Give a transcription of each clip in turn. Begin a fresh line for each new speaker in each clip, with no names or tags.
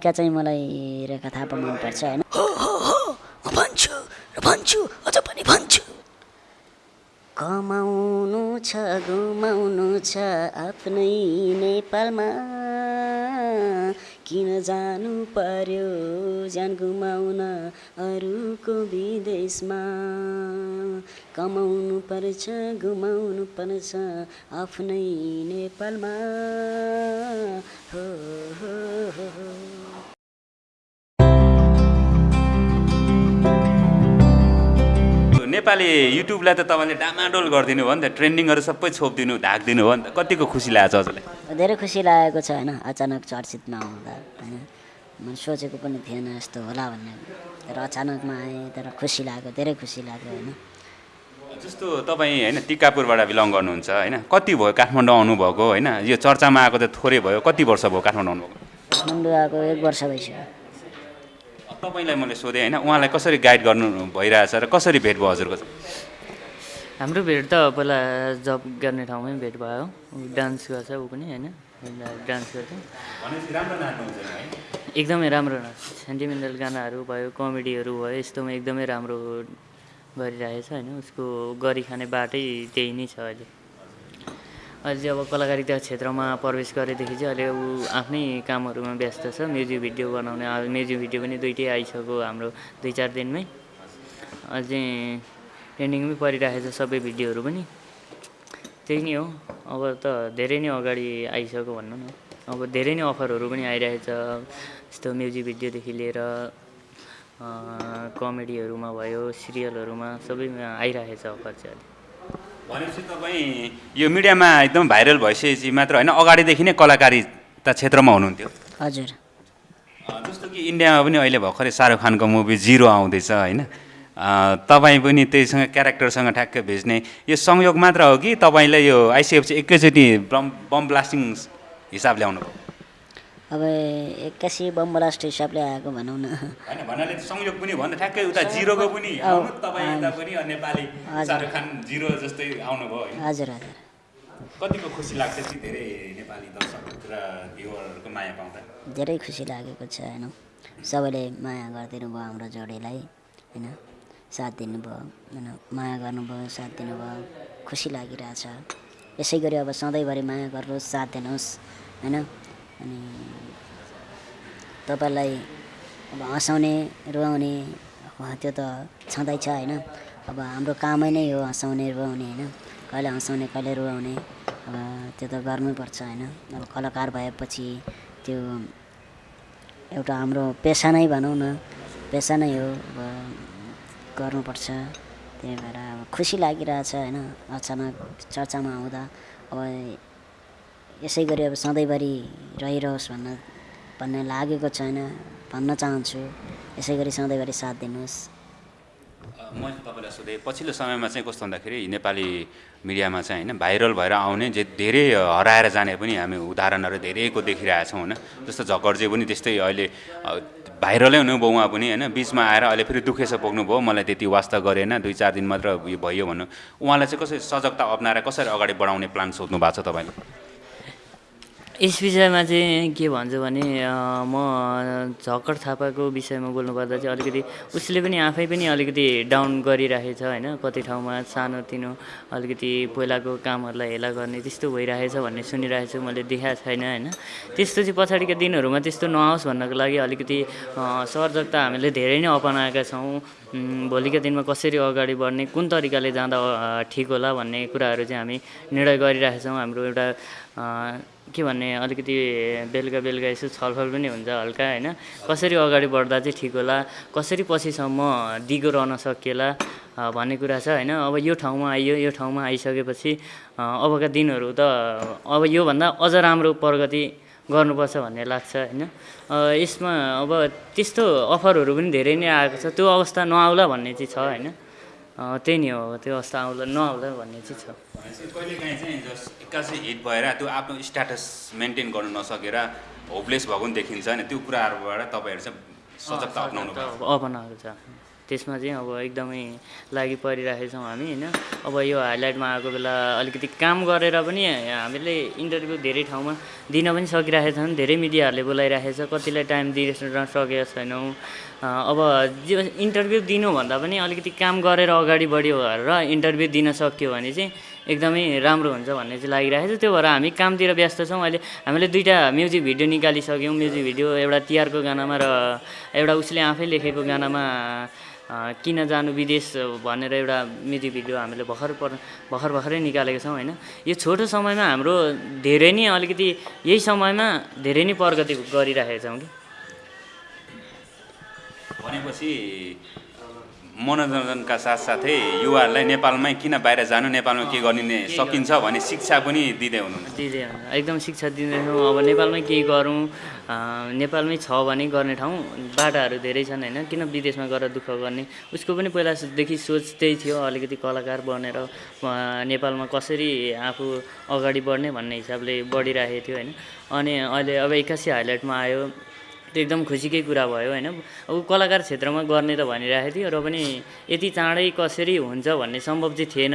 का चाहिँ मलाई रेखा थापा मनपर्छ होइन?
हो हो हो भन्छु र भन्छु अझ पनि भन्छु।
कमाउनु छ गुमाउनु छ आफ्नै नेपालमा। किन जानु पर्यो? ज्यान गुमाउन अरूको विदेशमा। कमाउनु पर्छ गुमाउनु पर्छ आफ्नै नेपालमा। हो हो हो
नेपाली युट्युबलाई त तपाईँले डामाडोल गरिदिनु भयो नि त ट्रेन्डिङहरू सबै छोपिदिनु ढाकिदिनु भयो नि त कतिको खुसी लागेको छ हजुरलाई?
धेरै खुसी लागेको छ होइन अचानक चर्चितमा आउँदा होइन। मैले सोचेको पनि थिएन यस्तो होला भन्ने। तर अचानकमा आएँ तर खुसी लाग्यो धेरै खुसी लाग्यो होइन।
जस्तो तपाईँ होइन टिकापुरबाट बिलङ गर्नुहुन्छ होइन कति भयो काठमाडौँ आउनुभएको होइन? यो चर्चामा आएको त थोरै भयो कति वर्ष भयो काठमाडौँ आउनुभएको?
काठमाडौँ आएको एक वर्ष भइसक्यो।
तपाईँलाई मैले सोधेँ होइन? उहाँलाई कसरी गाइड गर्नु भइरहेछ र कसरी भेट भयो हजुरको?
हाम्रो भेट त पहिला जब गर्ने ठाउँमै भेट भयो। डान्स गर्छ ऊ पनि होइन? डान्स गर्छ। एकदमै राम्रो नाच्छ। सेन्टिमेन्टल गानाहरू भयो कमेडीहरू भयो यस्तोमा एकदमै राम्रो गरिरहेछ होइन? उसको गरिखाने बाटै त्यही नै छ अहिले। अहिले अब कलाकारिता क्षेत्रमा प्रवेश गरेदेखि चाहिँ अहिले ऊ आफ्नै कामहरूमा व्यस्त छ। म्युजिक भिडियो बनाउने म्युजिक भिडियो पनि दुइटै आइसक्यो हाम्रो दुई चार दिनमै। अझै ट्रेन्डिङमै परिरहेको छ सबै भिडियोहरू पनि। त्यही नै हो। अब त धेरै नै अगाडि आइसक्यो भनौँ न। अब धेरै नै अफरहरू पनि आइरहेछ। यस्तो म्युजिक भिडियोदेखि लिएर कमेडीहरूमा भयो सिरियलहरूमा सबैमा आइरहेछ अफर चाहिँ अहिले।
भनेपछि तपाईँ यो मिडियामा एकदम भाइरल भइसकेपछि मात्र होइन अगाडिदेखि नै कलाकारिता क्षेत्रमा हुनुहुन्थ्यो।
हजुर।
जस्तो कि इन्डियामा पनि अहिले भर्खरै शाहरुख खानको मुभी जिरो आउँदैछ होइन? तपाईँ पनि त्यहीसँग क्यारेक्टरसँग ठ्याक्कै भेज्ने। यो संयोग मात्र हो कि तपाईँले यो आइसिएफसी एकैचोटि बम बम ब्लास्टिङ हिसाबले आउनुभयो
अब एक्कासी बम ब्लास्ट हिसाबले आएको भनौँ न।
होइन भन्नाले संयोग पनि भन्दा ठ्याक्कै उता जिरोको पनि तपाईँ यता पनि नेपाली शाहरुख खान जिरो जस्तै आउनुभयो
हजुर हजुर।
कतिको खुसी लाग्छ कि धेरै नेपाली दर्शक र भ्युवरहरूको माया पाउँदा?
धेरै खुसी लागेको छ होइन। सबैले माया गरिदिनु भयो हाम्रो जोडीलाई होइन। साथ दिनुभयो होइन। माया गर्नुभयो साथ दिनुभयो। खुसी लागिरहेछ। यसै गरी अब सधैँभरि माया गर्नुहोस् साथ दिनुहोस् होइन। अनि तपाईँलाई अब हँसाउने रुवाउने त्यो त छँदैछ होइन। अब हाम्रो कामै नै हो हँसाउने रुवाउने होइन। कहिले हँसाउने कहिले रुवाउने अब त्यो त गर्नैपर्छ होइन। अब कलाकार भएपछि त्यो एउटा हाम्रो पेसा नै भनौँ न पेसा नै हो। अब गर्नुपर्छ। त्यही भएर अब खुसी लागिरहेछ होइन। अचानक चर्चामा आउँदा अब यसै गरी अब सधैँभरि रहिरहोस् भन्न भन्ने लागेको छैन भन्न चाहन्छु। यसै गरी सधैँभरि साथ दिनुहोस्।
मैले तपाईँलाई सोधेँ पछिल्लो समयमा चाहिँ कस्तो भन्दाखेरि नेपाली मिडियामा चाहिँ होइन भाइरल भएर आउने जे धेरै हराएर जाने पनि हामी उदाहरणहरू धेरैको देखिरहेछौँ होइन। जस्तो झकर्जे पनि त्यस्तै अहिले भाइरलै हुनुभयो उहाँ पनि होइन। बिचमा आएर अहिले फेरि दुखेछ पुग्नुभयो मलाई त्यति वास्ता गरेन दुई चार दिन मात्र उयो भयो भन्नु। उहाँलाई चाहिँ कसरी सजगता अप्नाएर कसरी अगाडि बढाउने प्लान सोध्नु भएको छ तपाईँले
यस विषयमा चाहिँ के भन्छु भने म झक्कड थापाको विषयमा बोल्नुपर्दा चाहिँ अलिकति उसले पनि आफै पनि अलिकति डाउन गरिरहेछ होइन। कति ठाउँमा सानोतिनो अलिकति पहिलाको कामहरूलाई हेला गर्ने त्यस्तो भइरहेछ भन्ने सुनिरहेको छु मैले देखाएको छैन होइन। त्यस्तो चाहिँ पछाडिका दिनहरूमा त्यस्तो नआओस् भन्नको लागि अलिकति अँ, सर्जकता हामीले धेरै नै अपनाएका छौँ। भोलिका दिनमा कसरी अगाडि बढ्ने कुन तरिकाले जाँदा ठिक होला भन्ने कुराहरू चाहिँ हामी निर्णय गरिरहेका छौँ। हाम्रो एउटा के भन्ने अलिकति बेलुका बेलुका यसो छलफल पनि हुन्छ हल्का होइन? कसरी अगाडि बढ्दा चाहिँ ठिक होला? कसरी पछिसम्म दिगो रहन सकिएला भन्ने कुरा छ होइन? अब यो ठाउँमा आइयो यो ठाउँमा आइसकेपछि अबका दिनहरू त अब योभन्दा अझ राम्रो प्रगति गर्नुपर्छ भन्ने लाग्छ होइन? यसमा अब त्यस्तो अफरहरू पनि धेरै नै आएको छ। त्यो अवस्था नआउला भन्ने चाहिँ छ होइन? त्यही नै हो त्यो अवस्था आउला नआउला भन्ने चाहिँ छ।
कहिलेकाहीँ चाहिँ जस एक्कासी हिट भएर त्यो आफ्नो स्ट्याटस मेन्टेन गर्नु नसकेर होपलेस भएको पनि देखिन्छ नि त्यो कुराहरूबाट तपाईँहरू चाहिँ सजगता अप्नाउनु
अपनाएको छ। त्यसमा चाहिँ अब एकदमै लागि परिरहेछौँ हामी होइन? अब यो हाइलाइटमा आएको बेला अलिकति काम गरेर पनि हामीले इन्टरभ्यू धेरै ठाउँमा दिन पनि सकिरहेको छौँ धेरै मिडियाहरूले बोलाइरहेको छ कतिलाई टाइम दिन सकेका छैनौँ। अब जे इन्टरभ्यू दिनुभन्दा पनि अलिकति काम गरेर अगाडि बढ्यो र इन्टरभ्यू दिन सक्यो भने चाहिँ एकदमै राम्रो हुन्छ भन्ने चाहिँ लागिरहेको छ त्यो भएर हामी कामतिर व्यस्त छौँ। अहिले हामीले दुईवटा म्युजिक भिडियो निकालिसक्यौँ। म्युजिक भिडियो एउटा तिहारको गानामा र एउटा उसले आफै लेखेको गानामा किन जानु विदेश भनेर एउटा म्युजिक भिडियो हामीले भर्खर पर भर्खर भर्खरै निकालेको छौँ होइन? यो छोटो समयमा हाम्रो धेरै नै अलिकति यही समयमा धेरै नै प्रगति गरिरहेका छौँ कि?
भनेपछि मनोरञ्जनका साथसाथै युवाहरूलाई नेपालमै किन बाहिर जानु नेपालमा के गरिने सकिन्छ भन्ने शिक्षा पनि दिँदै हुनुहुन्न।
दिँदै हुन्छ एकदम शिक्षा दिँदैछौँ अब नेपालमै केही गरौँ? नेपालमै छ भने गर्ने ठाउँ बाटाहरू धेरै छन् होइन। किन विदेशमा गएर दुःख गर्ने? उसको पनि पहिलादेखि सोच त्यही थियो। अलिकति कलाकार बनेर नेपालमा कसरी आफू अगाडि बढ्ने भन्ने हिसाबले बढिरहेको थियो होइन। अनि अहिले अब एक्कासी हाइलाइटमा आयो। त्यो एकदम खुसीकै कुरा भयो होइन? अब कलाकार क्षेत्रमा गर्ने त भनिरहेको थियो र पनि यति चाँडै कसरी हुन्छ भन्ने सम्भव चाहिँ थिएन।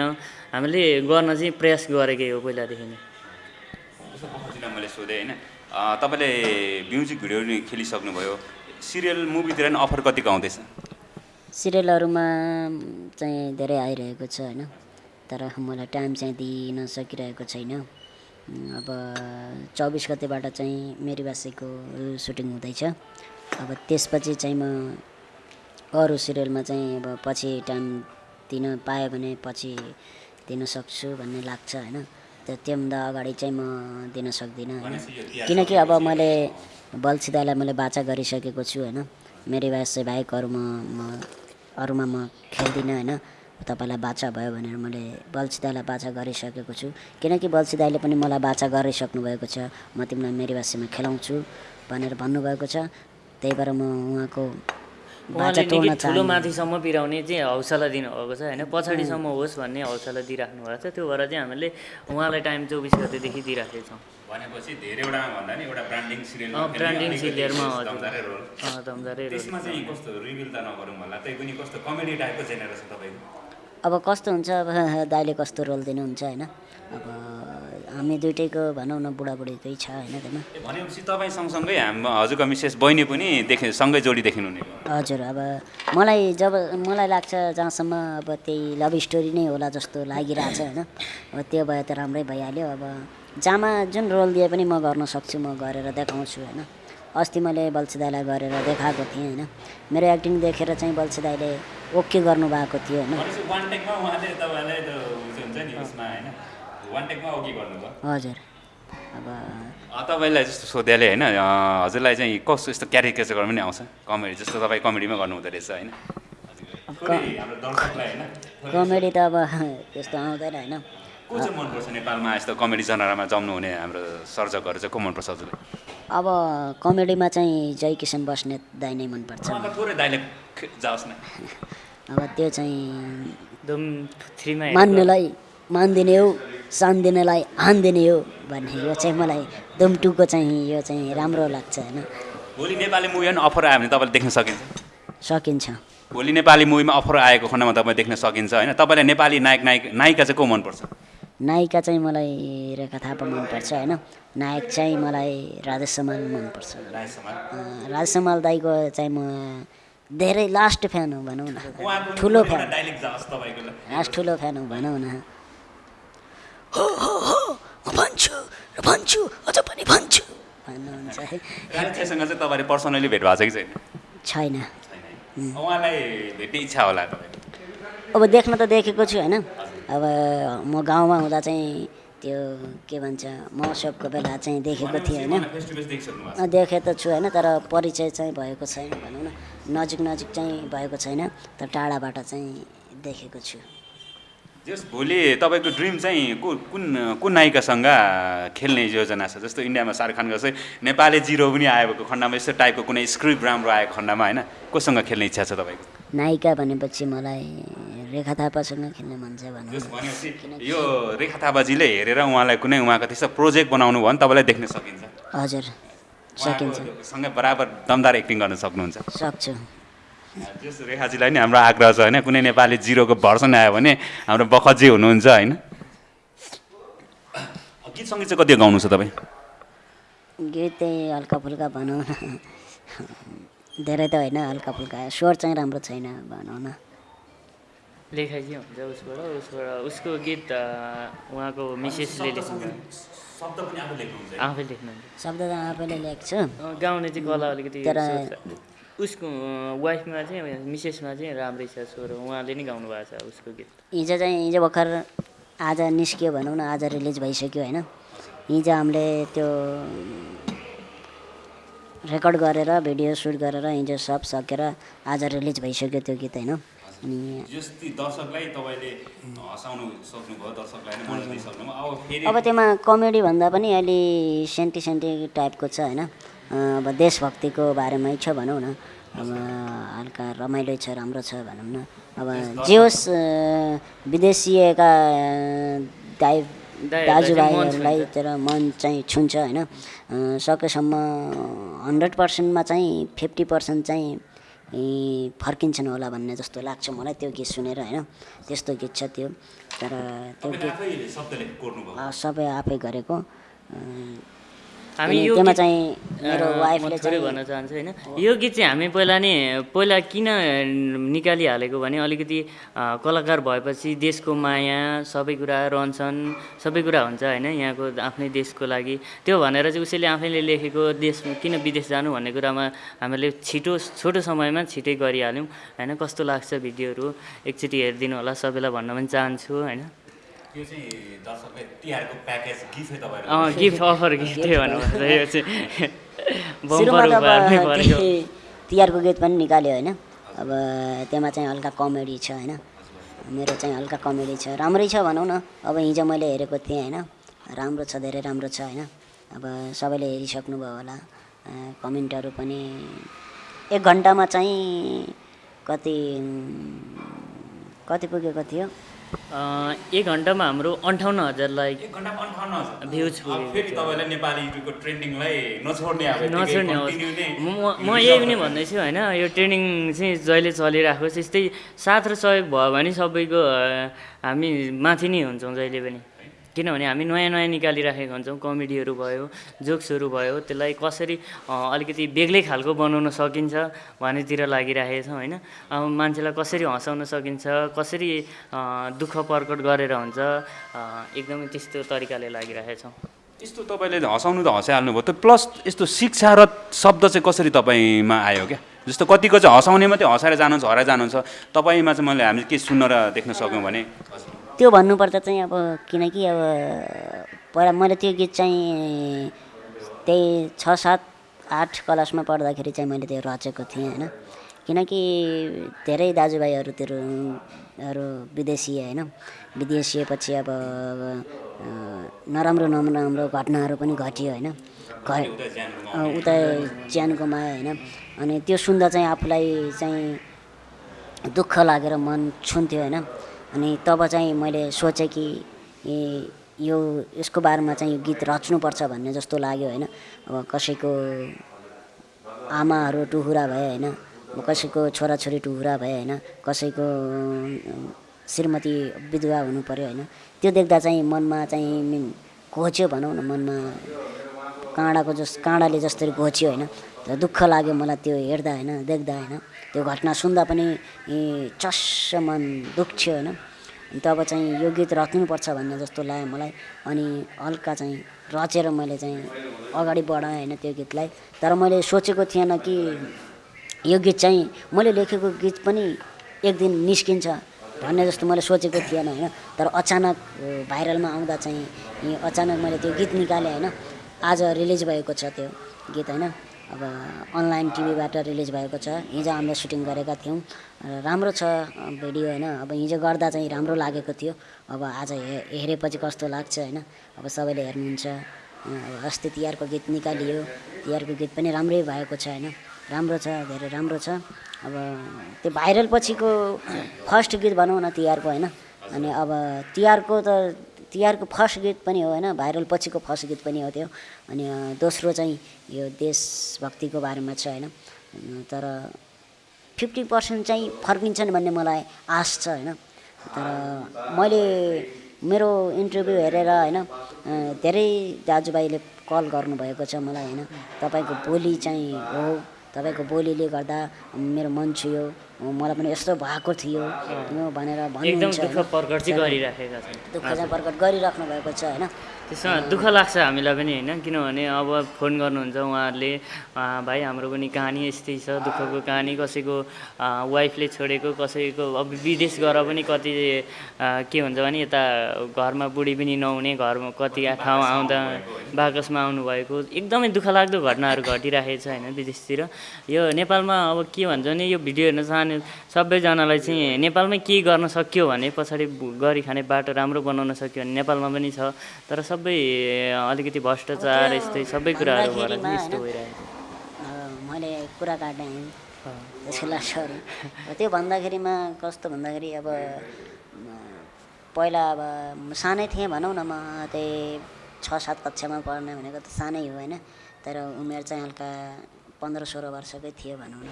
हामीले गर्न चाहिँ प्रयास गरेकै हो पहिलादेखि नै।
मैले सोधेँ होइन? अ, तपाईँले म्युजिक भिडियो नि खेलिसक्नुभयो। सिरियल मुभीतिर नि अफर कतिको आउँदैछ?
सिरियलहरूमा चाहिँ धेरै आइरहेको छ होइन? तर मलाई टाइम चाहिँ दिन सकिरहेको छैन। अब चौबिस गतेबाट चाहिँ मेरी बासेको सुटिङ हुँदैछ। अब त्यसपछि चाहिँ म अरू सिरियलमा चाहिँ अब पछि टाइम दिन पाएँ भने पछि दिन सक्छु भन्ने लाग्छ होइन? त्यो त्योभन्दा अगाडि चाहिँ म दिन सक्दिनँ होइन? किनकि अब मैले बल्छिदालाई मैले बाचा गरिसकेको छु होइन? मेरी बासे बाहेक अरूमा म अरूमा म खेल्दिनँ होइन? तपाईँलाई बाचा भयो भनेर मैले बल्छिदालाई बाचा गरिसकेको छु। किनकि बल्छिदाले पनि मलाई बाचा गरिसक्नु भएको छ। म तिमीलाई मेरी बासेमा खेलाउँछु भनेर भन्नुभएको छ। त्यही भएर म उहाँको
ठुलो माथिसम्म पिराउने चाहिँ हौसला दिनुभएको छ होइन? पछाडिसम्म होस् भन्ने हौसला दिइराख्नु भएको छ। त्यो भएर चाहिँ हामीले उहाँलाई टाइम चौबिस गतेदेखि दिइराखेको छौँ
भनेपछि धेरैवटा भन्दा नि एउटा ब्रान्डिङ सिरियलमा
ब्रान्डिङ सिरियलमा।
दमदारै रोल।
अँ, दमदारै रोल।
त्यसमा चाहिँ कस्तो रिभिल त नगरौँ होला। त्यही पनि कस्तो कमेडी टाइपको जेनर छ तपाईँको?
अब कस्तो हुन्छ? अब दाइले कस्तो रोल दिनुहुन्छ होइन? अब हामी दुइटैको भनौँ न बुढाबुढीकै छ होइन त्यसमा?
भनेपछि तपाईँ सँगसँगै हाम हजुरको मिसेस बहिनी पनि देखे सँगै जोडी देखिनु हुने
हजुर अब मलाई जब मलाई लाग्छ जहाँसम्म अब त्यही लभ स्टोरी नै होला जस्तो लागिरहेछ होइन? अब त्यो भए त राम्रै भइहाल्यो। अब जहाँमा जुन रोल दिए पनि म गर्न सक्छु म गरेर देखाउँछु होइन? अस्ति मैले बल्छिदाईलाई गरेर देखाएको थिएँ होइन। मेरो एक्टिङ देखेर चाहिँ बल्छिदाईले ओके गर्नुभएको थियो होइन। हजुर। अब
अँ, तपाईँलाई जस्तो सोधेले होइन हजुरलाई चाहिँ कस्तो यस्तो क्यारिकेचर गर्नु पनि आउँछ। कमेडी जस्तो तपाईँ कमेडीमा गर्नुहुँदो रहेछ होइन।
कमेडी त अब त्यस्तो आउँदैन होइन।
को चाहिँ मनपर्छ नेपालमा यस्तो कमेडी जनरामा जम्नु हुने हाम्रो सर्जकहरू चाहिँ को मनपर्छ हजुरलाई?
अब कमेडीमा चाहिँ जय किसन बस्नेत दाई नै मनपर्छ। अब त्यो चाहिँ मान्नेलाई मानिदिने हो सानिदिनेलाई हानिदिने हो भन्ने यो चाहिँ मलाई दुम टूको चाहिँ यो चाहिँ राम्रो लाग्छ होइन।
भोलि नेपाली मुभी पनि अफर आयो भने तपाईँले देख्न सकिन्छ।
सकिन्छ।
भोलि नेपाली मुभीमा अफर आएको खण्डमा तपाईँ देख्न सकिन्छ होइन। तपाईँलाई नेपाली नायक नायक नायिका चाहिँ को मनपर्छ?
नायिका चाहिँ मलाई रेखा थापा मनपर्छ होइन? नायक चाहिँ मलाई राजेश समाल मनपर्छ।
राज समाल
अँ, राजेश समाल दाईको चाहिँ म धेरै लास्ट फ्यान हो भनौँ न। ठुलो फ्यान। लास्ट ठुलो फ्यान हो भनौँ न।
हो हो हो म भन्छु र भन्छु अझ पनि भन्छु।
भन्नुहुन्छ। है
चाहिँ तपाईँले पर्सनली भेट भएको छ कि छैन?
छैन।
छैन। उहाँलाई भेट्ने इच्छा होला
अब देख्न त देखेको छु होइन? अब म गाउँमा हुँदा चाहिँ त्यो के भन्छ महोत्सवको बेला चाहिँ देखेको थिएँ होइन। देखे त छु होइन तर परिचय चाहिँ भएको छैन भनौँ न। नजिक नजिक चाहिँ भएको छैन तर टाढाबाट चाहिँ देखेको छु।
छ जस भोलि तपाईँको ड्रिम चाहिँ को कुन कुन नायिकासँग खेल्ने योजना छ? जस्तो इन्डियामा शाहरुख खानको चाहिँ नेपाली जिरो पनि आएको खण्डमा यस्तो टाइपको कुनै स्क्रिप्ट राम्रो आएको खण्डमा होइन? कोसँग खेल्ने इच्छा छ तपाईँको?
नायिका भनेपछि मलाई रेखा थापासँग खेल्न मन छ भनौँ
भनेपछि यो रेखा थापाजीले हेरेर उहाँलाई कुनै उहाँको त्यस्तो प्रोजेक्ट बनाउनु भयो भने तपाईँलाई देख्न सकिन्छ।
हजुर। सकिन्छ।
सँगै बराबर दमदार एक्टिङ गर्न सक्नुहुन्छ।
सक्छु।
जस रेखाजीलाई नि हाम्रो आग्रह छ होइन कुनै नेपाली जिरोको भर्सन आयो भने हाम्रो बखतजी हुनुहुन्छ होइन। गीत सङ्गीत चाहिँ कति गाउनु छ तपाईँ?
गीत चाहिँ हल्का फुल्का भनौँ न। धेरै त होइन हल्का फुल्का। स्वर चाहिँ राम्रो छैन भनौँ न।
लेखाइ चाहिँ हुन्छ उसबाट उसबाट उसको गीत उहाँको मिसेसले लेख्नु
शब्द पनि आफू लेख्नुहुन्छ
आफै लेख्नुहुन्छ।
शब्द त आफैले लेख्छु।
गाउने चाहिँ कला अलिकति। उसको वाइफमा चाहिँ मिसेसमा चाहिँ राम्रै छ स्वर। उहाँले नै गाउनु भएको छ उसको गीत।
हिजो चाहिँ हिजो भर्खर आज निस्क्यो भनौँ न आज रिलिज भइसक्यो होइन। हिजो हामीले त्यो रेकर्ड गरेर भिडियो सुट गरेर हिजो सब सकेर आज रिलिज भइसक्यो त्यो गीत होइन। अनि
जस्तै दर्शकलाई तपाईँले हँसाउनु सक्नुभयो दर्शकलाई नै मन दिइसक्नुभयो। अब फेरि
अब त्यसमा कमेडी भन्दा पनि अलि सेन्टी सेन्टी टाइपको छ होइन। अब देशभक्तिको बारेमै छ भनौँ न। अब हल्का रमाइलो छ राम्रो छ भनौँ न। अब जे होस् विदेशीका दाइ दाजुभाइहरूलाई तर मन चाहिँ छुन्छ होइन। सकेसम्म हन्ड्रेड पर्सेन्टमा चाहिँ फिफ्टी पर्सेन्ट चाहिँ फर्किन्छन् होला भन्ने जस्तो लाग्छ मलाई त्यो गीत सुनेर होइन? त्यस्तो गीत छ त्यो। तर त्यो गीत सबै आफै गरेको।
हामी यो
चाहिँ मेरो वाइफले चाहिँ
भन्न चाहन्छु होइन। यो गीत चाहिँ हामी पहिला नि पहिला किन निकालिहालेको भने अलिकति कलाकार भएपछि देशको माया सबै कुरा रहन्छन् सबै कुरा हुन्छ होइन यहाँको आफ्नै देशको लागि। त्यो भनेर चाहिँ उसैले आफैले लेखेको देश किन विदेश जानु भन्ने कुरामा हामीले छिटो छोटो समयमा छिटै गरिहाल्यौँ। होइन कस्तो लाग्छ भिडियोहरू? एकचोटि हेरिदिनु होला सबैलाई भन्न पनि चाहन्छु होइन?
यो चाहिँ दर्शकले तिहारको प्याकेज गिफ्टै तपाईँहरू
अँ गिफ्ट अफर गिफ्ट भन्नुपर्छ यो चाहिँ।
तिहारको गीत पनि निकाल्यो होइन। अब त्यसमा चाहिँ हल्का कमेडी छ होइन। मेरो चाहिँ हल्का कमेडी छ। राम्रै छ भनौँ न। अब हिजो मैले हेरेको थिएँ होइन। राम्रो छ धेरै राम्रो छ होइन। अब सबैले हेरिसक्नुभयो होला। कमेन्टहरू पनि एक घन्टामा चाहिँ कति कति पुगेको थियो?
एक घन्टामा हाम्रो अन्ठाउन्न हजार लाइक
एक घन्टामा अन्ठाउन्न हजार।
Views
अब
पुगेको
फेरि तपाईँलाई नेपाली युट्युबको ट्रेन्डिङलाई नछोड्ने
म यही पनि भन्दैछु होइन यो ट्रेनिङ चाहिँ जहिले चलिराखोस् यस्तै साथ र सहयोग भयो भने सबैको हामी माथि नै हुन्छौँ जहिले पनि। किनभने हामी नयाँ नयाँ निकालिराखेको हुन्छौँ कमेडीहरू भयो जोक्सहरू भयो त्यसलाई कसरी अलिकति बेग्लै खालको बनाउन सकिन्छ भन्नेतिर लागिराखेको छौँ होइन? अब मान्छेलाई कसरी हँसाउन सकिन्छ कसरी दुःख प्रकट गरेर हुन्छ एकदमै त्यस्तो तरिकाले लागिराखेको छौँ।
यस्तो तपाईँले हँसाउनु त हँसाइहाल्नु भयो त प्लस यस्तो शिक्षा र शब्द चाहिँ कसरी तपाईँमा आयो क्या? जस्तो कतिको चाहिँ हँसाउने मात्रै हँसाएर जानुहुन्छ हराएर जानुहुन्छ तपाईँमा चाहिँ मैले हामीले के सुन्न र देख्न सक्यौँ भने।
त्यो भन्नुपर्दा चाहिँ अब किनकि अब पहिला मैले त्यो गीत चाहिँ त्यही छ सात आठ क्लासमा पढ्दाखेरि चाहिँ मैले त्यो रचेको थिएँ होइन। किनकि धेरै दाजुभाइहरू त्यो हरू विदेशी होइन विदेशिएपछि अब नराम्रो नराम्रो घटनाहरू पनि घटियो होइन। उता ज्यान गुमायो होइन। अनि त्यो सुन्दा चाहिँ आफूलाई चाहिँ दुःख लागेर मन छुन्थ्यो होइन। अनि तब चाहिँ मैले सोचेँ कि यो यसको बारेमा चाहिँ यो गीत रच्नुपर्छ भन्ने जस्तो लाग्यो होइन। अब कसैको आमाहरू टुहुरा भए होइन। कसैको छोराछोरी टुहुरा भए होइन। कसैको श्रीमती विधवा हुनु पऱ्यो होइन। त्यो देख्दा चाहिँ मनमा चाहिँ मिन- भनौँ न मनमा काँडाको जस काँडाले जसरी घोच्यो होइन दुःख लाग्यो मलाई त्यो हेर्दा होइन देख्दा होइन त्यो घटना सुन्दा पनि ए, चस्स मन दुख्यो होइन। अनि तब चाहिँ यो गीत रच्नुपर्छ भन्ने जस्तो लाग्यो मलाई अनि हल्का चाहिँ रचेर मैले चाहिँ अगाडि बढाएँ होइन त्यो गीतलाई। तर मैले सोचेको थिएन कि यो गीत चाहिँ मैले लेखेको गीत पनि एक दिन निस्किन्छ भन्ने जस्तो मैले सोचेको थिएन होइन। तर अचानक भाइरलमा आउँदा चाहिँ अचानक मैले त्यो गीत निकालेँ होइन। आज रिलिज भएको छ त्यो गीत होइन? अब अनलाइन टिभीबाट रिलिज भएको छ। हिजो हामीले सुटिङ गरेका थियौँ र राम्रो छ भिडियो होइन? अब हिजो गर्दा चाहिँ राम्रो लागेको थियो। अब आज हे हेरेपछि कस्तो लाग्छ होइन? अब सबैले हेर्नुहुन्छ। अब अस्ति तिहारको गीत निकालियो। तिहारको गीत पनि राम्रै भएको छ होइन? राम्रो छ धेरै राम्रो छ। अब त्यो भाइरल पछिको फर्स्ट गीत भनौँ न तिहारको होइन? अनि अब तिहारको त तिहारको फर्स्ट गीत पनि हो होइन भाइरल पछिको फर्स्ट गीत पनि हो त्यो। अनि दोस्रो चाहिँ यो देशभक्तिको बारेमा छ होइन। तर फिफ्टी पर्सेन्ट चाहिँ फर्किन्छन् भन्ने मलाई आश छ होइन। तर मैले मेरो इन्टरभ्यू हेरेर होइन धेरै दाजुभाइले कल गर्नुभएको छ मलाई होइन। तपाईँको बोली चाहिँ हो तपाईँको बोलीले गर्दा मेरो मन छुयो। मलाई पनि यस्तो भएको थियो। भनेर
एकदम
भन्नुहुन्छ।
प्रकट चाहिँ
प्रकट गरिराख्नु भएको छ होइन।
त्यसमा दुःख लाग्छ हामीलाई पनि होइन? किनभने अब फोन गर्नुहुन्छ उहाँहरूले "आ, भाइ हाम्रो पनि कहानी यस्तै छ। दुःखको कहानी कसैको वाइफले छोडेको कसैको अब विदेश गएर पनि कति के हुन्छ भने यता घरमा बुढी पनि नहुने घरमा कति ठाउँ आउँदा बाकसमा आउनुभएको एकदमै दुःख लाग्दो घटनाहरू घटिरहेको छ होइन? विदेशतिर। यो नेपालमा अब के भन्छ भने यो भिडियो हेर्न चाहने सबैजनालाई चाहिँ नेपालमै केही गर्न सक्यो भने पछाडि गरी खाने बाटो राम्रो बनाउन सक्यो भने नेपालमा पनि छ। तर सबै अलिकति भ्रष्टाचार यस्तै सबै कुराहरू भएर यस्तो भइरहेको
मैले कुरा सरी। त्यो भन्दाखेरिमा कस्तो भन्दाखेरि अब पहिला अब सानै थिएँ भनौँ न म त्यही छ सात कक्षामा पढ्ने भनेको त सानै हो होइन। तर उमेर चाहिँ हल्का पन्ध्र सोह्र वर्षकै थियो भनौँ न।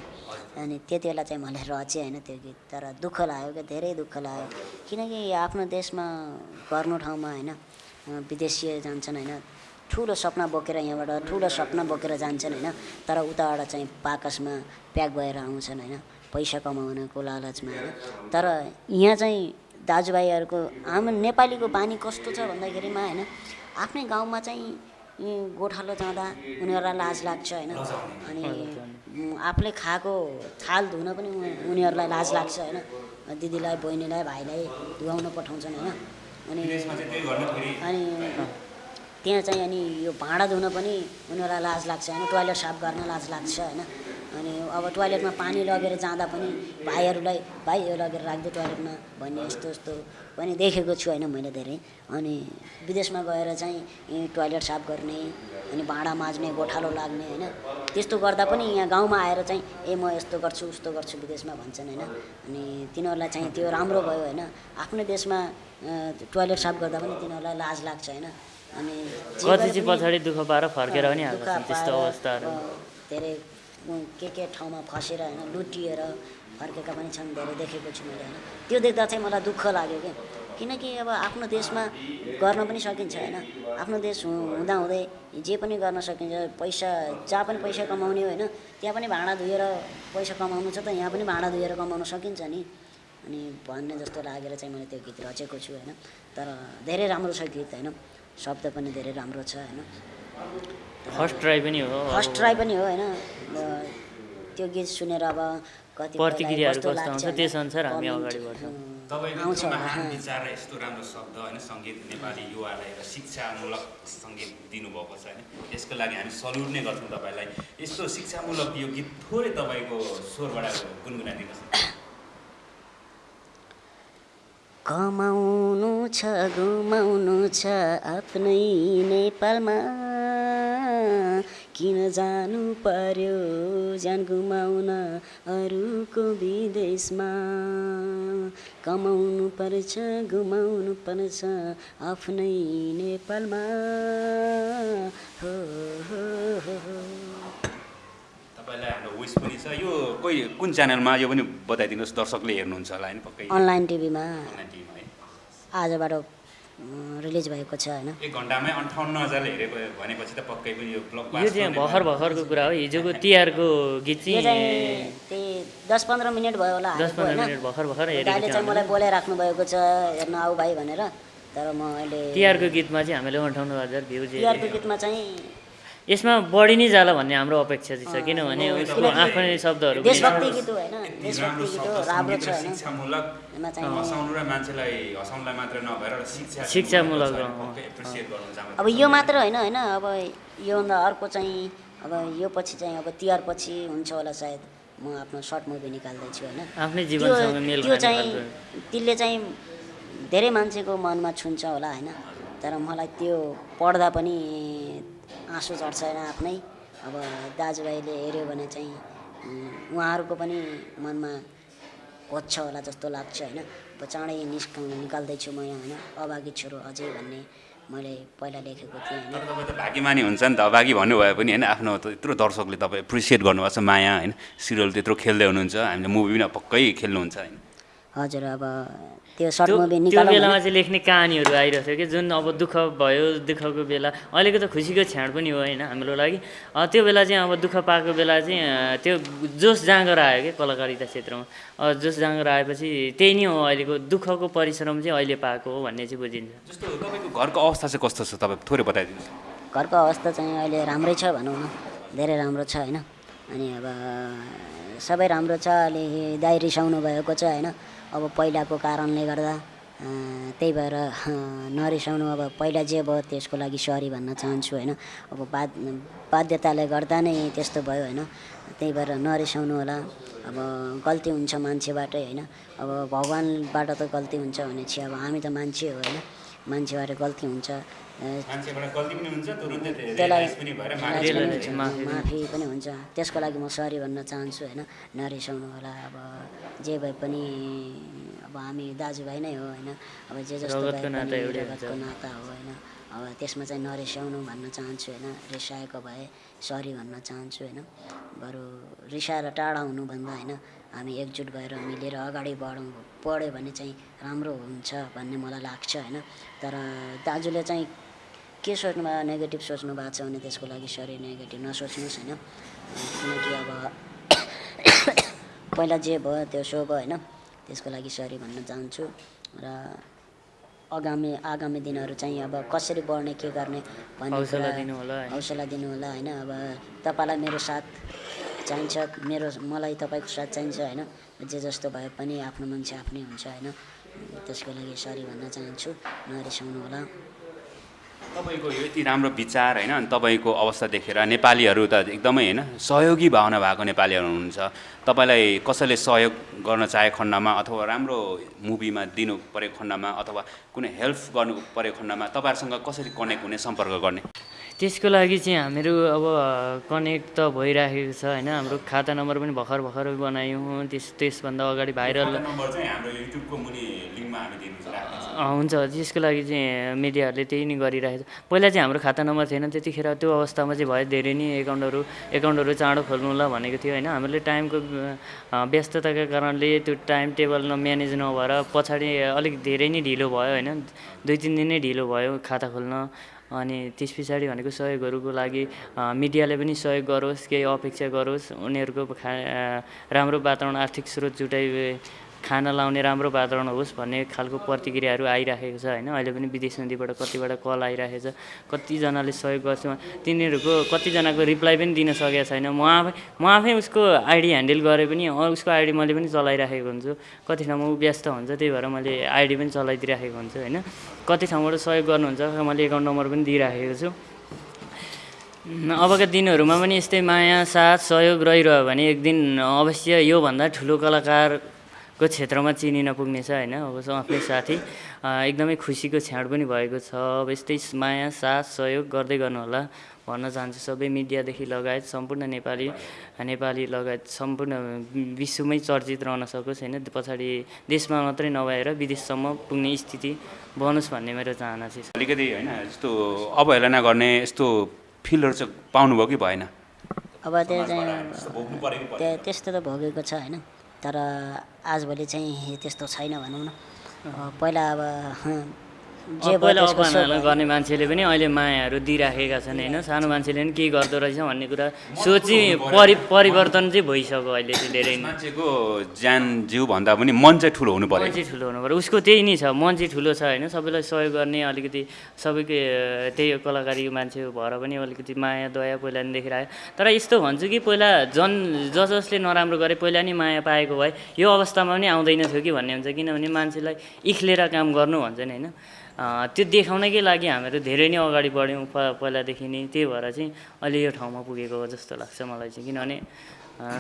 अनि त्यति बेला चाहिँ मैले रचेँ होइन त्यो गीत। तर दुःख लाग्यो क्या धेरै दुःख लाग्यो। किनकि आफ्नो देशमा गर्नु ठाउँमा होइन विदेशीय जान्छन् होइन ठुलो सपना बोकेर यहाँबाट ठुलो सपना बोकेर जान्छन् होइन तर उताबाट चाहिँ पाकसमा प्याक भएर आउँछन् होइन पैसा कमाउनको लालचमा होइन। तर यहाँ चाहिँ दाजुभाइहरूको हाम्रो नेपालीको बानी कस्तो छ भन्दाखेरिमा होइन आफ्नै गाउँमा चाहिँ गोठालो जाँदा उनीहरूलाई लाज लाग्छ होइन। अनि आफूले खाएको थाल धुन पनि उनीहरूलाई लाज लाग्छ होइन। दिदीलाई बहिनीलाई भाइलाई धुवाउन पठाउँछन् होइन। अनि अनि त्यहाँ चाहिँ अनि यो भाँडा धुन पनि उनीहरूलाई लाज लाग्छ होइन। टोइलेट साफ गर्न लाज लाग्छ होइन। अनि अब टोइलेटमा पानी लगेर जाँदा पनि भाइहरूलाई भाइ यो लगेर राखिदियो टोइलेटमा भन्ने यस्तो यस्तो पनि देखेको छु होइन मैले धेरै। अनि विदेशमा गएर चाहिँ टोइलेट साफ गर्ने अनि भाँडा माझ्ने गोठालो लाग्ने होइन त्यस्तो गर्दा पनि यहाँ गाउँमा आएर चाहिँ ए म यस्तो गर्छु उस्तो गर्छु विदेशमा भन्छन् होइन। अनि तिनीहरूलाई चाहिँ त्यो राम्रो भयो होइन। आफ्नो देशमा टोइलेट साफ गर्दा पनि तिनीहरूलाई लाज लाग्छ होइन। अनि
दुःख पाएर फर्केर पनि त्यस्तो अवस्थाहरू।
धेरै के के ठाउँमा फसेर होइन लुटिएर फर्केका पनि छन् धेरै देखेको छु मैले होइन। त्यो देख्दा चाहिँ मलाई दुःख लाग्यो क्या किनकि अब आफ्नो देशमा गर्न पनि सकिन्छ होइन। आफ्नो देश हुँदाहुँदै जे पनि गर्न सकिन्छ पैसा जहाँ पनि पैसा कमाउने होइन त्यहाँ पनि भाँडा धोएर पैसा कमाउनु छ त यहाँ पनि भाँडा धोएर कमाउन सकिन्छ नि। अनि भन्ने जस्तो लागेर चाहिँ मैले त्यो गीत रचेको छु होइन। तर धेरै राम्रो छ गीत होइन। शब्द पनि धेरै राम्रो छ होइन।
फर्स्ट ट्राई पनि हो।
फर्स्ट ट्राई पनि हो होइन। अब त्यो गीत सुनेर अब कति
प्रतिक्रियाहरू कस्तो आउँछ त्यसअनुसार हामी अगाडि बढ्छौँ।
तपाईँको महान। विचार र यस्तो राम्रो शब्द होइन सङ्गीत नेपाली युवालाई एउटा शिक्षामूलक सङ्गीत दिनुभएको छ होइन। यसको लागि हामी सल्युट नै गर्छौँ तपाईँलाई। यस्तो शिक्षामूलक यो गीत थोरै तपाईँको स्वरबाट गुनगुनाइदिनुहोस्।
कमाउनु छ गुमाउनु छ आफ्नै नेपालमा। किन जानु पर्यो? ज्यान गुमाउन अरूको विदेशमा कमाउनु पर्छ गुमाउनु पर्छ आफ्नै नेपालमा। हो हो हो हो।
तपाईँलाई हाम्रो विस पनि छ। यो कोही कुन च्यानलमा यो पनि बताइदिनुहोस् दर्शकले हेर्नुहुन्छ होला होइन पक्कै।
अनलाइन टिभीमा।
अनलाइन टिभीमा है।
आजबाट रिलिज भएको छ होइन?
एक घन्टामै अन्ठाउन्न हजारले हेरेको भनेपछि त पक्कै पनि यो ब्लक
यो चाहिँ भर्खर भर्खरको कुरा हो। हिजोको तिहारको गीत
यो
चाहिँ
त्यही दस पन्ध्र मिनट भयो होला
भर्खर भर्खर थियो
चाहिँ मलाई। बोलाइराख्नु भएको छ हेर्न आऊ भाइ भनेर। तर म अहिले
तिहारको गीतमा चाहिँ हामीले अन्ठाउन्न हजार भ्यू
तिहारको गीतमा चाहिँ
यसमा बढी नै जाला भन्ने हाम्रो अपेक्षा चाहिँ छ किनभने उसको आफ्नै शब्दहरू
शिक्षामूलक
अब यो मात्र होइन होइन। अब योभन्दा अर्को चाहिँ अब यो पछि चाहिँ अब तिहार पछि हुन्छ होला सायद। म आफ्नो सर्ट मुभी निकाल्दैछु होइन।
आफ्नै
त्यो
जीवनसँग मेल
त्यो
खाने
चाहिँ त्यसले चाहिँ धेरै मान्छेको मनमा छुन्छ होला होइन। तर मलाई त्यो पढ्दा पनि आँसु होइन आफ्नै। अब दाजुभाइले हेऱ्यो भने चाहिँ उहाँहरूको पनि मनमा खोज्छ होला जस्तो लाग्छ होइन। अब चाँडै निस्क निकाल्दैछु म यहाँ होइन। अभागी छोरो अझै भन्ने मैले पहिला लेखेको थिएँ होइन।
तपाईँ त भाग्यमानी हुन्छ नि त। अभागी भन्नुभयो पनि होइन। आफ्नो यत्रो दर्शकले तपाईँ एप्रिसिएट गर्नुभएको छ माया होइन। सिरियल त्यत्रो खेल्दै हुनुहुन्छ। हामीले मुभी पनि पक्कै खेल्नुहुन्छ होइन।
हजुर अब त्यो सर्ट
त्यो
मुभी
त्यो बेलामा चाहिँ लेख्ने कहानीहरू आइरहेको थियो कि जुन अब दुःख भयो दुःखको बेला। अहिलेको त खुसीको क्षण पनि हो होइन हाम्रो लागि। अ, त्यो बेला चाहिँ अब दुःख पाएको बेला चाहिँ त्यो जोस जाँगर आयो कि कलाकारिता क्षेत्रमा। अ, जोस जाँगर आएपछि त्यही नै हो अहिलेको दुःखको परिश्रम चाहिँ अहिले पाएको हो भन्ने चाहिँ बुझिन्छ।
जस्तो तपाईँको घरको अवस्था चाहिँ कस्तो छ? तपाईँ थोरै बताइदिनुहोस्।
घरको अवस्था चाहिँ अहिले राम्रै छ भनौँ न। धेरै राम्रो छ होइन। अनि अब सबै राम्रो छ। अलि दाइ रिसाउनु भएको छ होइन। अब पहिलाको कारणले गर्दा त्यही भएर नरिसाउनु अब पहिला जे भयो त्यसको लागि सरी भन्न चाहन्छु होइन। अब बाध बाध्यताले गर्दा नै त्यस्तो भयो होइन। त्यही भएर नरिसाउनु होला। अब गल्ती हुन्छ मान्छेबाटै होइन। अब भगवान्बाट त गल्ती हुन्छ भने चाहिँ अब हामी त मान्छे हो होइन। मान्छेबाट गल्ती हुन्छ। अ,
मान्छेबाट गल्ती पनि हुन्छ तुरुन्तै
त्यसलाई
माफी पनि
हुन्छ। त्यसको लागि म सरी भन्न चाहन्छु होइन? नरिसाउनु होला। अब जे भए पनि अब हामी दाजुभाइ नै हो होइन? अब जे जस्तो भए
रगतको। नाता
हो होइन? अब त्यसमा चाहिँ नरिसाउनु भन्न चाहन्छु होइन? रिसाएको भए सरी भन्न चाहन्छु होइन? बरु रिसाएर टाढा हुनुभन्दा होइन? हामी एकजुट भएर मिलेर अगाडि बढौँ बढ्यो भने चाहिँ राम्रो हुन्छ भन्ने मलाई लाग्छ होइन? तर दाजुले चाहिँ के सोच्नु भयो नेगेटिभ सोच्नु भएको छ भने त्यसको लागि सरी नेगेटिभ नसोच्नुहोस् होइन? किनकि अब पहिला जे भयो त्यो सो भयो होइन? त्यसको लागि सरी भन्न चाहन्छु र आगामी आगामी दिनहरू चाहिँ अब कसरी बढ्ने के गर्ने भन्ने।
हौसला दिनु होला होइन?
अब तपाईँलाई मेरो साथ चाहिन्छ मेरो मलाई तपाईँको साथ चाहिन्छ होइन? जे जस्तो भए पनि आफ्नो मान्छे आफ्नै हुन्छ होइन? त्यसको लागि सरी भन्न चाहन्छु। नरिसाउनु होला
तपाईँको यो यति राम्रो विचार होइन अनि तपाईँको अवस्था देखेर नेपालीहरू त एकदमै होइन सहयोगी भावना भएको नेपालीहरू हुनुहुन्छ। तपाईँलाई कसैले सहयोग गर्न चाहे खण्डमा अथवा राम्रो मुभीमा दिनु परेको खण्डमा अथवा कुनै हेल्प गर्नु परेको खण्डमा तपाईँहरूसँग कसरी कनेक्ट हुने सम्पर्क गर्ने?
त्यसको लागि चाहिँ हामीहरू अब कनेक्ट त भइराखेको छ होइन हाम्रो खाता नम्बर पनि भर्खर भर्खर बनायौँ त्यस त्यसभन्दा अगाडि भाइरल
नम्बर चाहिँ हाम्रो युट्युबको मुनि लिङ्कमा हामी दिनु
अँ, हुन्छ त्यसको लागि चाहिँ मिडियाहरूले त्यही नै गरिरहेको छ। पहिला चाहिँ हाम्रो खाता नम्बर थिएन त्यतिखेर त्यो अवस्थामा चाहिँ भयो धेरै नै एकाउन्टहरू एकाउन्टहरू चाँडो खोल्नु ल भनेको थियो होइन। हामीले टाइमको व्यस्तताका कारणले त्यो टाइम टेबल न म्यानेज नभएर पछाडि अलिक धेरै नै ढिलो भयो होइन। दुई तिन दिन नै ढिलो भयो खाता खोल्न। अनि त्यस पछाडि भनेको सहयोगहरूको लागि मिडियाले पनि सहयोग गरोस् केही अपेक्षा गरोस् उनीहरूको खा राम्रो वातावरण आर्थिक स्रोत जुटाइ खाना लाउने राम्रो वातावरण होस् भन्ने खालको प्रतिक्रियाहरू आइराखेको छ होइन? अहिले पनि विदेश नदीबाट कतिबाट कल आइरहेको छ। कतिजनाले सहयोग गर्छ। तिनीहरूको कतिजनाको रिप्लाई पनि दिन सकेको छैन। म आफै म आफै उसको आइडी ह्यान्डल गरे पनि उसको आइडी मैले पनि चलाइराखेको हुन्छु। कति ठाउँमा व्यस्त हुन्छ त्यही भएर मैले आइडी पनि चलाइदिइराखेको हुन्छु होइन? कति ठाउँबाट सहयोग गर्नुहुन्छ मैले एकाउन्ट नम्बर पनि दिइराखेको छु। अबका दिनहरूमा पनि यस्तै माया साथ सहयोग रहिरह्यो भने एक दिन अवश्य योभन्दा ठुलो कलाकारको क्षेत्रमा चिनिन पुग्नेछ होइन। अब स- आफ्नै साथी एकदमै खुसीको क्षण पनि भएको छ। अब यस्तै माया साथ सहयोग गर्दै गर्नुहोला भन्न चाहन्छु सबै मिडियादेखि लगायत सम्पूर्ण नेपाली नेपाली लगायत सम्पूर्ण विश्वमै चर्चित रहन सकोस् होइन। पछाडि देशमा मात्रै नभएर विदेशसम्म पुग्ने स्थिति बनोस् भन्ने मेरो चाहना चाहिँ छ।
अलिकति होइन यस्तो अवहेलना गर्ने यस्तो फिलहरू चाहिँ पाउनुभयो कि भएन?
अब। त्यो त्यस्तो त भोगेको छ होइन। तर आजभोलि चाहिँ त्यस्तो छैन भनौँ न। पहिला अब
पहिला
भयो।
गर्ने मान्छेले पनि अहिले मायाहरू दिइराखेका छन् होइन? सानो मान्छेले पनि के गर्दो रहेछ भन्ने कुरा सोची परि परिवर्तन चाहिँ भइसक्यो अहिले चाहिँ धेरै नै।
मान्छेको ज्यान जिउ भन्दा पनि मन चाहिँ ठुलो हुनु
मन
पऱ्यो
चाहिँ ठुलो हुनु पऱ्यो। उसको त्यही नै छ मन चाहिँ ठुलो छ होइन? सबैलाई सहयोग गर्ने अलिकति सबैको त्यही हो कलाकारी मान्छे भएर पनि अलिकति माया दया पहिला नि देखिरहेको तर यस्तो भन्छु कि पहिला जन ज जसले नराम्रो गरे पहिला नि माया पाएको भए यो अवस्थामा पनि आउँदैन थियो कि भन्ने हुन्छ। किनभने मान्छेलाई इख्लेर काम गर्नु भन्छ नि होइन? त्यो देखाउनकै लागि हामीहरू धेरै नै अगाडि बढ्यौँ प पहिलादेखि नै त्यही भएर चाहिँ अहिले यो ठाउँमा पुगेको हो जस्तो लाग्छ मलाई चाहिँ किनभने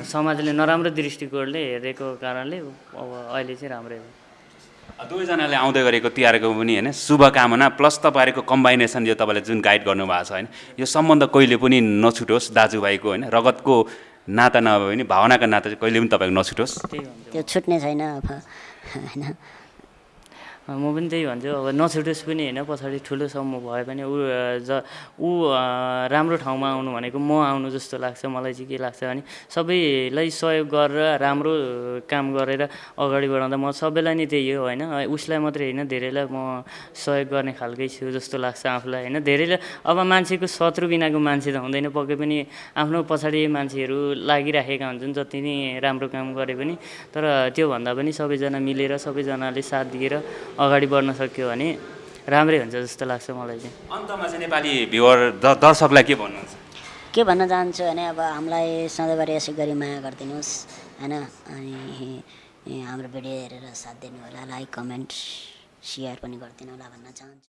समाजले नराम्रो दृष्टिकोणले हेरेको कारणले अब अहिले चाहिँ राम्रै हो।
दुवैजनाले आउँदै गरेको तिहारको पनि होइन शुभकामना प्लस तपाईँहरूको कम्बाइनेसन यो तपाईँले जुन गाइड गर्नुभएको छ होइन यो सम्बन्ध कहिले पनि नछुटोस् दाजुभाइको होइन रगतको नाता नभए पनि भावनाको नाता चाहिँ कहिले पनि तपाईँको नछुटोस्।
त्यो छुट्ने छैन अब होइन।
म पनि त्यही भन्छु। अब नछुटोस् पनि होइन पछाडि ठुलो समूह भए पनि ऊ ज ऊ राम्रो ठाउँमा आउनु भनेको म आउनु जस्तो लाग्छ मलाई चाहिँ के लाग्छ भने सबैलाई सहयोग गरेर राम्रो काम गरेर अगाडि बढाउँदा म सबैलाई नै त्यही हो होइन? उसलाई मात्रै होइन धेरैलाई म सहयोग गर्ने खालकै छु जस्तो लाग्छ आफूलाई होइन? धेरैले अब मान्छेको शत्रु बिनाको मान्छे त हुँदैन पक्कै पनि आफ्नो पछाडि मान्छेहरू लागिराखेका हुन्छन् जति नै राम्रो काम गरे पनि। तर त्योभन्दा पनि सबैजना मिलेर सबैजनाले साथ दिएर अगाडि बढ्न सक्यो भने राम्रै हुन्छ जस्तो लाग्छ मलाई चाहिँ।
अन्तमा चाहिँ नेपाली भ्युवर द दर्शकलाई के भन्नुहुन्छ?
के भन्न चाहन्छु भने अब हामीलाई सधैँभरि यसै गरी माया गरिदिनुहोस् होइन? अनि हाम्रो भिडियो हेरेर साथ दिनु होला लाइक कमेन्ट सेयर पनि गरिदिनु होला भन्न चाहन्छु।